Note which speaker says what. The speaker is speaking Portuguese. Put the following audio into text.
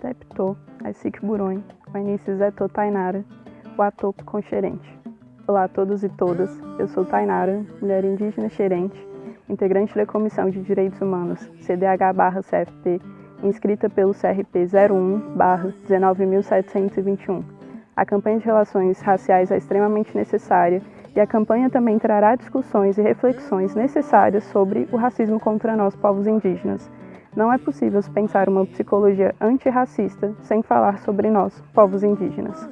Speaker 1: Tepto, Aisik Buron, Wainice Zeto Tainara, Watopo Concherente. Olá a todos e todas, eu sou Tainara, mulher indígena xerente, integrante da Comissão de Direitos Humanos, CDH-CFP, inscrita pelo CRP 01-19721. A campanha de relações raciais é extremamente necessária e a campanha também trará discussões e reflexões necessárias sobre o racismo contra nós, povos indígenas. Não é possível pensar uma psicologia antirracista sem falar sobre nós, povos indígenas.